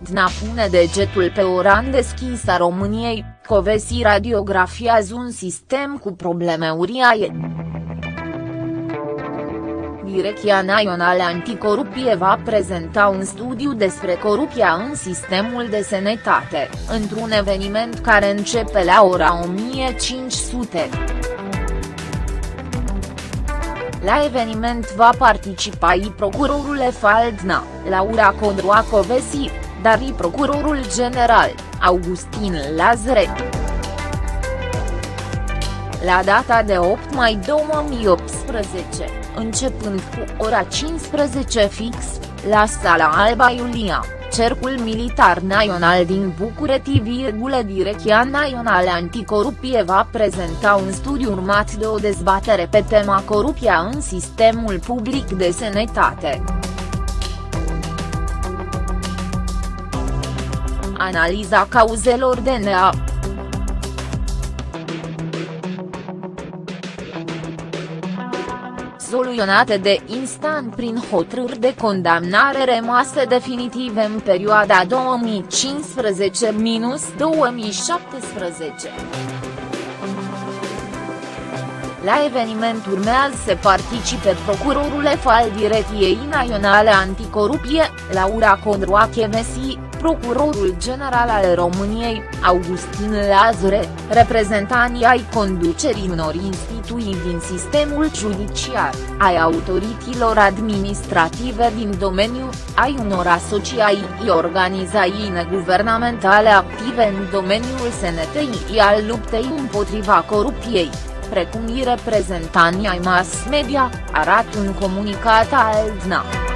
Aldna pune degetul pe o ran deschis a României, Covesi radiografiază un sistem cu probleme uriașe. Direcția Națională Anticorupie va prezenta un studiu despre corupția în sistemul de sănătate, într-un eveniment care începe la ora 1500. La eveniment va participa i procurorul Faldna, Laura Codroacovesi, dar și procurorul general, Augustin Lazare. La data de 8 mai 2018, începând cu ora 15 fix, la Sala Alba Iulia, Cercul Militar Național din București, Direcția Națională Anticorupție va prezenta un studiu urmat de o dezbatere pe tema corupția în sistemul public de sănătate. Analiza cauzelor DNA soluționate de instant prin hotărâri de condamnare rămase definitive în perioada 2015-2017. La eveniment urmează să participe procurorul al Direcției Naționale Anticorupție, Laura Condroachevesi, procurorul general al României, Augustin Lazare, reprezentanii ai conducerii unor instituții din sistemul judiciar, ai autorităților administrative din domeniu, ai unor asociații organizații neguvernamentale active în domeniul sănătății al luptei împotriva corupției precum și reprezentanții ai mass media, arată un comunicat al DNA.